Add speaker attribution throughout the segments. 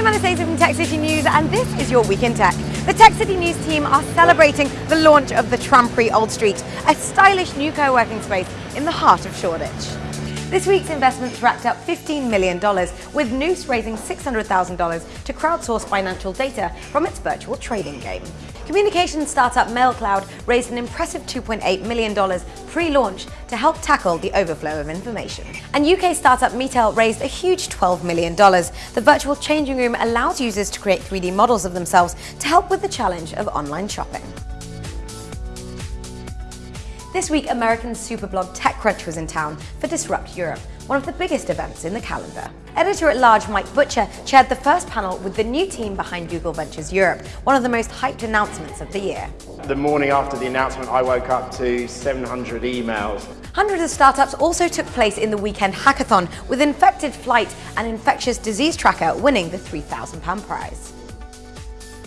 Speaker 1: I'm Anastasia from Tech City News and this is your Week in Tech. The Tech City News team are celebrating the launch of the Trampery Old Street, a stylish new co-working space in the heart of Shoreditch. This week's investments racked up $15 million, with Noose raising $600,000 to crowdsource financial data from its virtual trading game. Communications startup MailCloud raised an impressive $2.8 million pre-launch to help tackle the overflow of information. And UK startup Metail raised a huge $12 million. The virtual changing room allows users to create 3D models of themselves to help with the challenge of online shopping. This week, American superblog TechCrunch was in town for Disrupt Europe, one of the biggest events in the calendar. Editor-at-large Mike Butcher chaired the first panel with the new team behind Google Ventures Europe, one of the most hyped announcements of the year.
Speaker 2: The morning after the announcement, I woke up to 700 emails.
Speaker 1: Hundreds of startups also took place in the weekend hackathon, with Infected Flight, and infectious disease tracker, winning the £3,000 prize.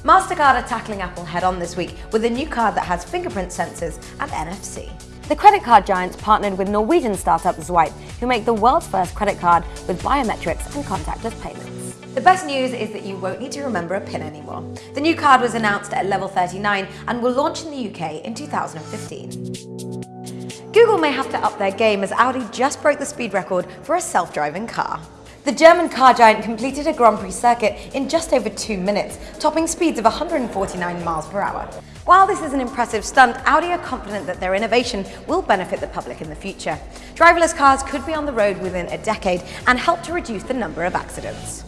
Speaker 1: MasterCard are tackling Apple head-on this week with a new card that has fingerprint sensors and NFC. The credit card giants partnered with Norwegian startup Zwipe, who make the world's first credit card with biometrics and contactless payments. The best news is that you won't need to remember a PIN anymore. The new card was announced at level 39 and will launch in the UK in 2015. Google may have to up their game as Audi just broke the speed record for a self-driving car. The German car giant completed a Grand Prix circuit in just over two minutes, topping speeds of 149 miles per hour. While this is an impressive stunt, Audi are confident that their innovation will benefit the public in the future. Driverless cars could be on the road within a decade and help to reduce the number of accidents.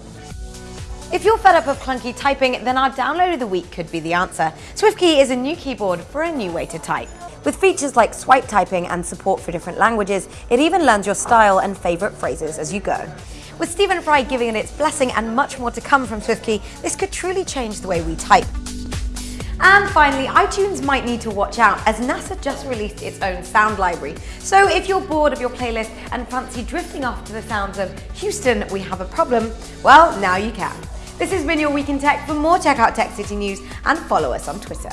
Speaker 1: If you're fed up of clunky typing, then our download of the week could be the answer. SwiftKey is a new keyboard for a new way to type. With features like swipe typing and support for different languages, it even learns your style and favourite phrases as you go. With Stephen Fry giving it its blessing and much more to come from SwiftKey, this could truly change the way we type. And finally, iTunes might need to watch out as NASA just released its own sound library. So if you're bored of your playlist and fancy drifting off to the sounds of Houston, we have a problem, well, now you can. This has been your Week in Tech. For more, check out Tech City News and follow us on Twitter.